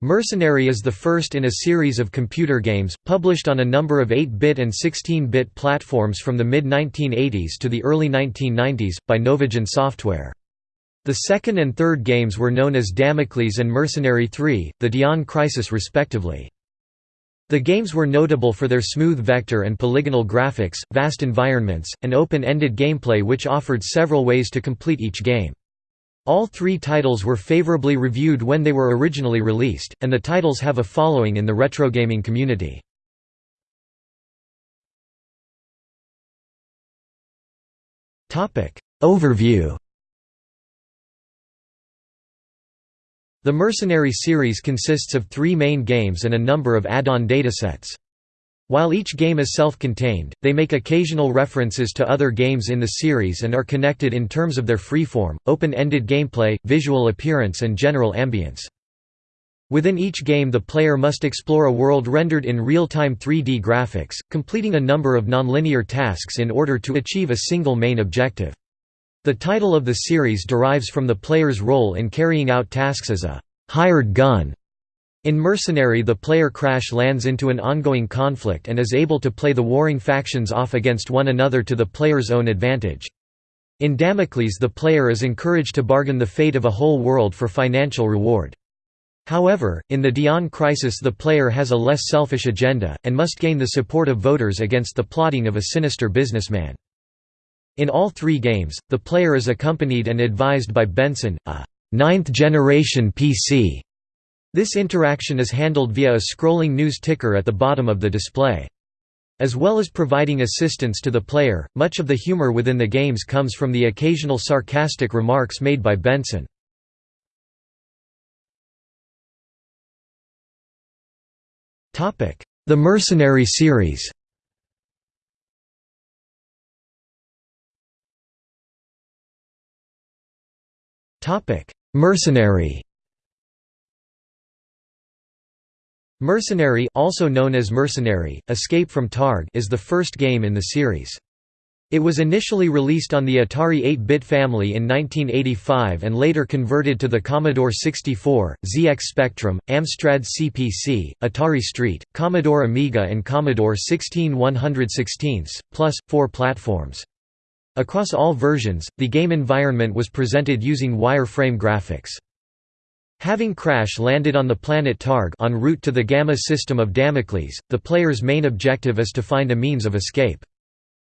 Mercenary is the first in a series of computer games, published on a number of 8-bit and 16-bit platforms from the mid-1980s to the early 1990s, by Novagen Software. The second and third games were known as Damocles and Mercenary 3, the Dion Crisis respectively. The games were notable for their smooth vector and polygonal graphics, vast environments, and open-ended gameplay which offered several ways to complete each game. All three titles were favorably reviewed when they were originally released, and the titles have a following in the retrogaming community. Overview The Mercenary series consists of three main games and a number of add-on datasets. While each game is self-contained, they make occasional references to other games in the series and are connected in terms of their freeform, open-ended gameplay, visual appearance and general ambience. Within each game the player must explore a world rendered in real-time 3D graphics, completing a number of nonlinear tasks in order to achieve a single main objective. The title of the series derives from the player's role in carrying out tasks as a «hired gun» In Mercenary the player crash lands into an ongoing conflict and is able to play the warring factions off against one another to the player's own advantage. In Damocles the player is encouraged to bargain the fate of a whole world for financial reward. However, in the Dion Crisis the player has a less selfish agenda, and must gain the support of voters against the plotting of a sinister businessman. In all three games, the player is accompanied and advised by Benson, a ninth-generation PC this interaction is handled via a scrolling news ticker at the bottom of the display. As well as providing assistance to the player, much of the humor within the games comes from the occasional sarcastic remarks made by Benson. The Mercenary series Mercenary Mercenary also known as Mercenary, Escape from Targ is the first game in the series. It was initially released on the Atari 8-bit family in 1985 and later converted to the Commodore 64, ZX Spectrum, Amstrad CPC, Atari ST, Commodore Amiga and Commodore 16 116, plus, four platforms. Across all versions, the game environment was presented using wireframe graphics. Having crash landed on the planet Targ en route to the Gamma system of Damocles, the player's main objective is to find a means of escape.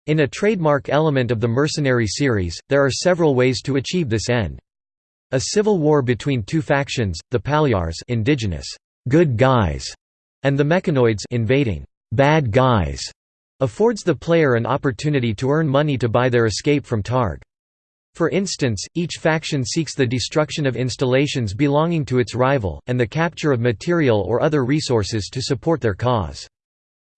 In a trademark element of the Mercenary series, there are several ways to achieve this end. A civil war between two factions, the Palyars indigenous good guys and the Mechanoids invading bad guys, affords the player an opportunity to earn money to buy their escape from Targ. For instance, each faction seeks the destruction of installations belonging to its rival, and the capture of material or other resources to support their cause.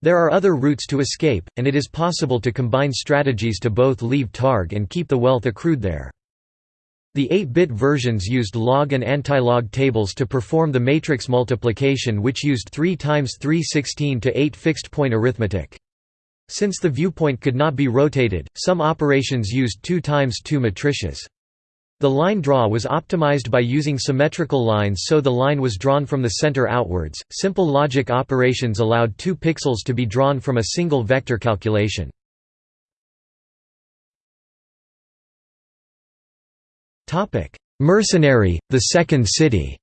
There are other routes to escape, and it is possible to combine strategies to both leave Targ and keep the wealth accrued there. The 8-bit versions used log and anti-log tables to perform the matrix multiplication which used 3 times 3 16 to 8 fixed-point arithmetic. Since the viewpoint could not be rotated, some operations used 2 times 2 matrices. The line draw was optimized by using symmetrical lines so the line was drawn from the center outwards. Simple logic operations allowed two pixels to be drawn from a single vector calculation. Mercenary, the Second City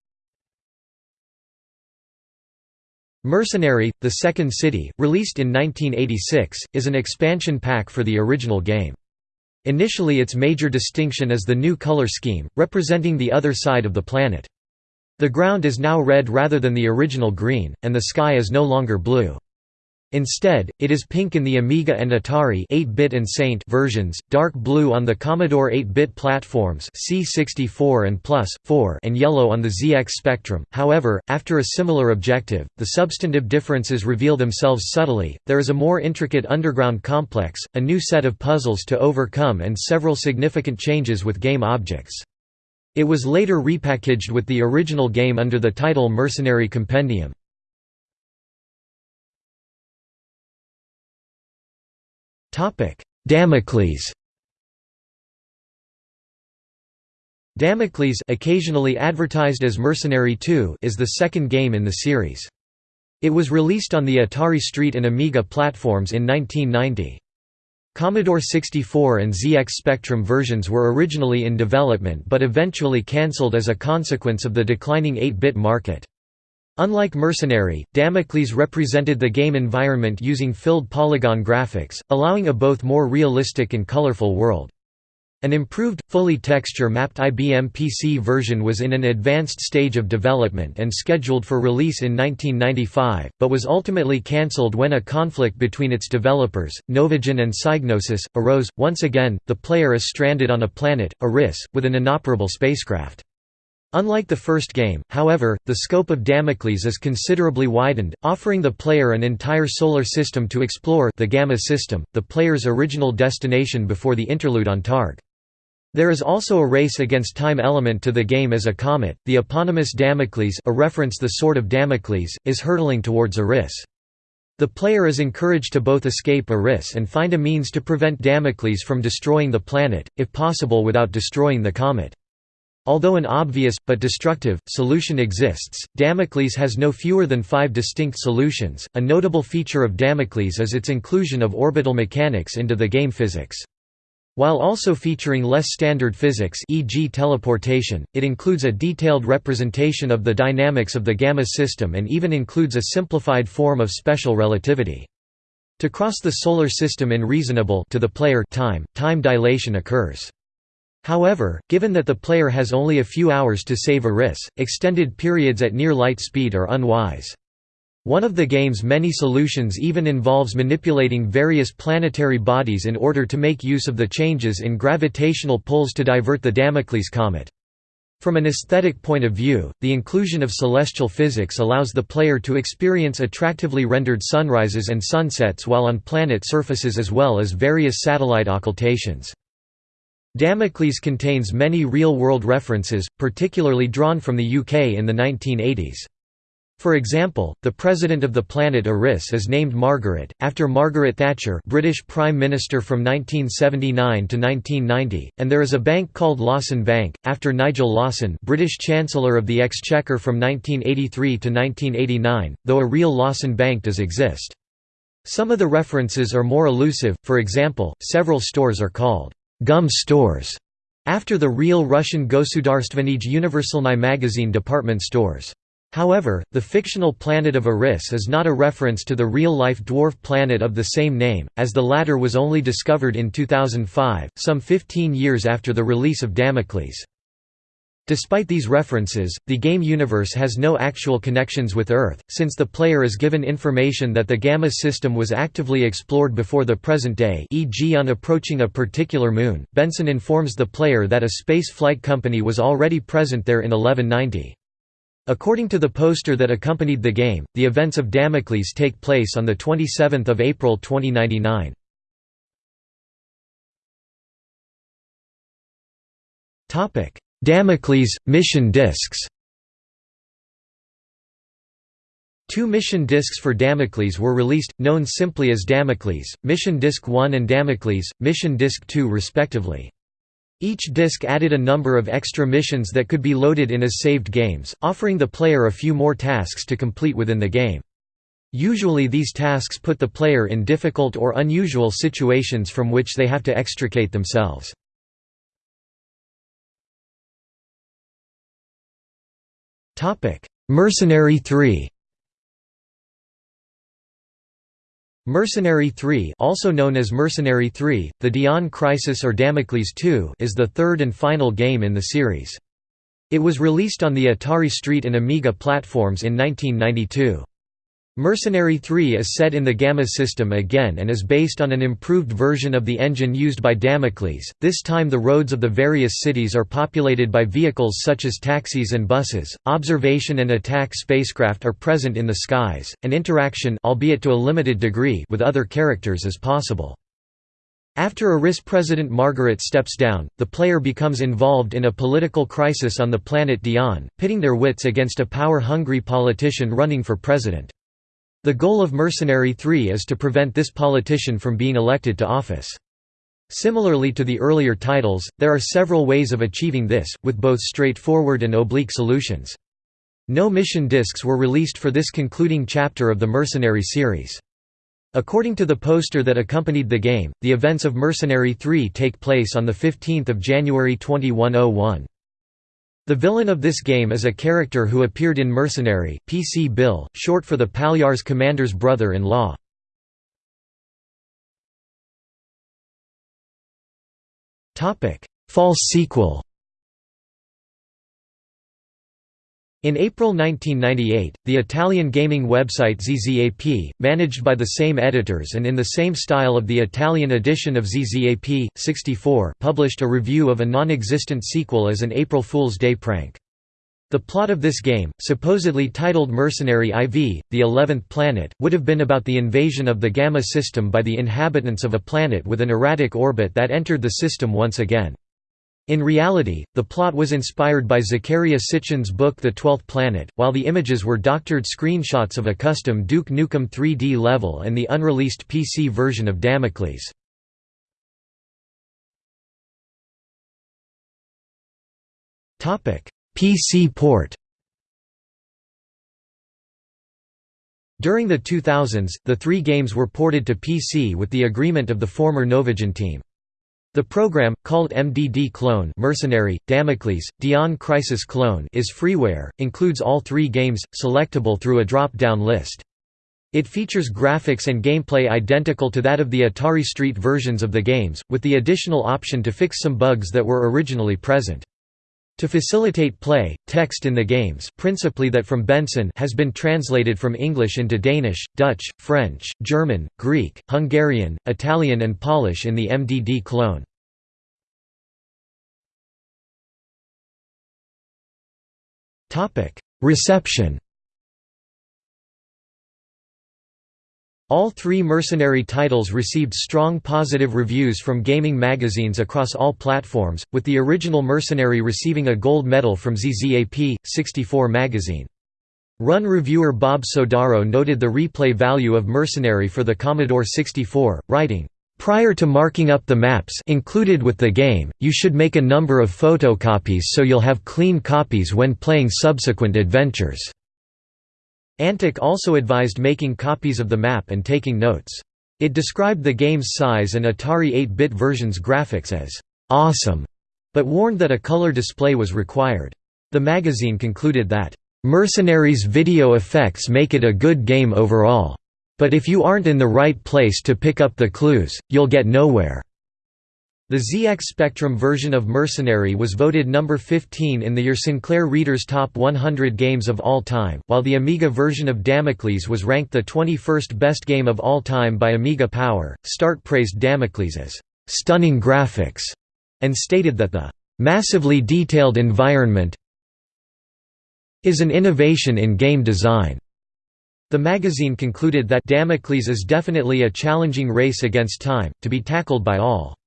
Mercenary, The Second City, released in 1986, is an expansion pack for the original game. Initially its major distinction is the new color scheme, representing the other side of the planet. The ground is now red rather than the original green, and the sky is no longer blue. Instead, it is pink in the Amiga and Atari 8-bit and Saint versions, dark blue on the Commodore 8-bit platforms C64 and Plus, 4 and yellow on the ZX Spectrum. However, after a similar objective, the substantive differences reveal themselves subtly. There is a more intricate underground complex, a new set of puzzles to overcome and several significant changes with game objects. It was later repackaged with the original game under the title Mercenary Compendium. Damocles Damocles occasionally advertised as Mercenary 2 is the second game in the series. It was released on the Atari ST and Amiga platforms in 1990. Commodore 64 and ZX Spectrum versions were originally in development but eventually cancelled as a consequence of the declining 8-bit market. Unlike Mercenary, Damocles represented the game environment using filled polygon graphics, allowing a both more realistic and colorful world. An improved, fully texture-mapped IBM PC version was in an advanced stage of development and scheduled for release in 1995, but was ultimately cancelled when a conflict between its developers, Novagen and Psygnosis, arose. Once again, the player is stranded on a planet, Eris, with an inoperable spacecraft. Unlike the first game, however, the scope of Damocles is considerably widened, offering the player an entire solar system to explore the Gamma system, the player's original destination before the interlude on Targ. There is also a race against time element to the game as a comet, the eponymous Damocles a reference the sword of Damocles, is hurtling towards Eris. The player is encouraged to both escape Eris and find a means to prevent Damocles from destroying the planet, if possible without destroying the comet. Although an obvious, but destructive, solution exists, Damocles has no fewer than five distinct solutions. A notable feature of Damocles is its inclusion of orbital mechanics into the game physics. While also featuring less standard physics e.g. teleportation, it includes a detailed representation of the dynamics of the gamma system and even includes a simplified form of special relativity. To cross the Solar System in reasonable to the player time, time dilation occurs. However, given that the player has only a few hours to save Eris, extended periods at near light speed are unwise. One of the game's many solutions even involves manipulating various planetary bodies in order to make use of the changes in gravitational pulls to divert the Damocles comet. From an aesthetic point of view, the inclusion of celestial physics allows the player to experience attractively rendered sunrises and sunsets while on planet surfaces as well as various satellite occultations. Damocles contains many real-world references, particularly drawn from the UK in the 1980s. For example, the president of the planet Eris is named Margaret, after Margaret Thatcher British Prime Minister from 1979 to 1990, and there is a bank called Lawson Bank, after Nigel Lawson British Chancellor of the Exchequer from 1983 to 1989, though a real Lawson Bank does exist. Some of the references are more elusive, for example, several stores are called «gum stores» after the real Russian Gosudarstvenij Universalny magazine department stores. However, the fictional planet of Eris is not a reference to the real-life dwarf planet of the same name, as the latter was only discovered in 2005, some 15 years after the release of Damocles. Despite these references, the game universe has no actual connections with Earth, since the player is given information that the Gamma system was actively explored before the present day e.g. on approaching a particular moon. Benson informs the player that a space flight company was already present there in 1190. According to the poster that accompanied the game, the events of Damocles take place on 27 April 2099. Damocles – Mission discs Two mission discs for Damocles were released, known simply as Damocles, Mission Disc 1 and Damocles, Mission Disc 2 respectively. Each disc added a number of extra missions that could be loaded in as saved games, offering the player a few more tasks to complete within the game. Usually these tasks put the player in difficult or unusual situations from which they have to extricate themselves. Mercenary 3 Mercenary 3 also known as Mercenary 3, The Dion Crisis or Damocles 2 is the third and final game in the series. It was released on the Atari ST and Amiga platforms in 1992. Mercenary 3 is set in the Gamma system again and is based on an improved version of the engine used by Damocles. This time the roads of the various cities are populated by vehicles such as taxis and buses. Observation and attack spacecraft are present in the skies, and interaction albeit to a limited degree with other characters is possible. After Eris President Margaret steps down, the player becomes involved in a political crisis on the planet Dion, pitting their wits against a power-hungry politician running for president. The goal of Mercenary 3 is to prevent this politician from being elected to office. Similarly to the earlier titles, there are several ways of achieving this, with both straightforward and oblique solutions. No mission discs were released for this concluding chapter of the Mercenary series. According to the poster that accompanied the game, the events of Mercenary 3 take place on 15 January 2101. The villain of this game is a character who appeared in Mercenary, PC Bill, short for the Palyar's commander's brother-in-law. False sequel In April 1998, the Italian gaming website ZZAP, managed by the same editors and in the same style of the Italian edition of ZZAP, 64 published a review of a non-existent sequel as an April Fool's Day prank. The plot of this game, supposedly titled Mercenary IV, the Eleventh Planet, would have been about the invasion of the Gamma system by the inhabitants of a planet with an erratic orbit that entered the system once again. In reality, the plot was inspired by Zecharia Sitchin's book The Twelfth Planet, while the images were doctored screenshots of a custom Duke Nukem 3D level and the unreleased PC version of Damocles. PC port During the 2000s, the three games were ported to PC with the agreement of the former Novagen team. The program, called MDD Clone Mercenary, Damocles, Dion Crisis Clone is freeware, includes all three games, selectable through a drop-down list. It features graphics and gameplay identical to that of the Atari ST versions of the games, with the additional option to fix some bugs that were originally present. To facilitate play, text in the games principally that from Benson has been translated from English into Danish, Dutch, French, German, Greek, Hungarian, Italian and Polish in the MDD clone. Reception All three Mercenary titles received strong positive reviews from gaming magazines across all platforms, with the original Mercenary receiving a gold medal from ZZAP, 64 magazine. Run reviewer Bob Sodaro noted the replay value of Mercenary for the Commodore 64, writing, Prior to marking up the maps included with the game, you should make a number of photocopies so you'll have clean copies when playing subsequent adventures. Antic also advised making copies of the map and taking notes. It described the game's size and Atari 8-bit version's graphics as «awesome», but warned that a color display was required. The magazine concluded that «Mercenary's video effects make it a good game overall. But if you aren't in the right place to pick up the clues, you'll get nowhere». The ZX Spectrum version of Mercenary was voted number 15 in the Your Sinclair Reader's Top 100 Games of All Time, while the Amiga version of Damocles was ranked the 21st best game of all time by Amiga Power. Start praised Damocles as stunning graphics and stated that the massively detailed environment is an innovation in game design. The magazine concluded that Damocles is definitely a challenging race against time, to be tackled by all.